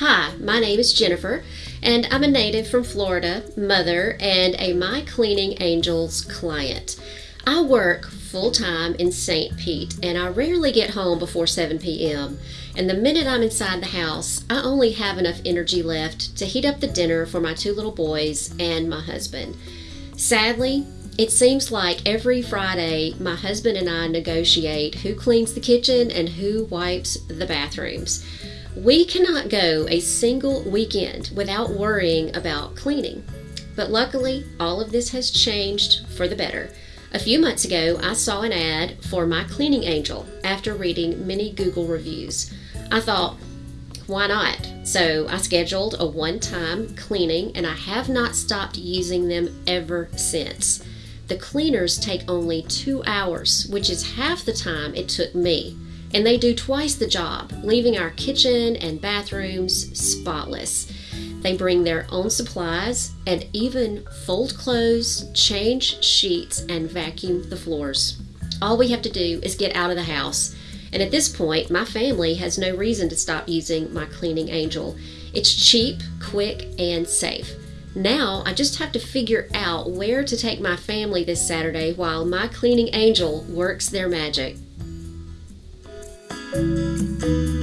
Hi, my name is Jennifer, and I'm a native from Florida, mother, and a My Cleaning Angels client. I work full time in St. Pete, and I rarely get home before 7 p.m. And the minute I'm inside the house, I only have enough energy left to heat up the dinner for my two little boys and my husband. Sadly, it seems like every Friday my husband and I negotiate who cleans the kitchen and who wipes the bathrooms. We cannot go a single weekend without worrying about cleaning. But luckily, all of this has changed for the better. A few months ago, I saw an ad for my cleaning angel after reading many Google reviews. I thought, why not? So I scheduled a one time cleaning and I have not stopped using them ever since. The cleaners take only two hours, which is half the time it took me, and they do twice the job, leaving our kitchen and bathrooms spotless. They bring their own supplies and even fold clothes, change sheets, and vacuum the floors. All we have to do is get out of the house. And at this point, my family has no reason to stop using my cleaning angel. It's cheap, quick, and safe. Now I just have to figure out where to take my family this Saturday while my cleaning angel works their magic. Música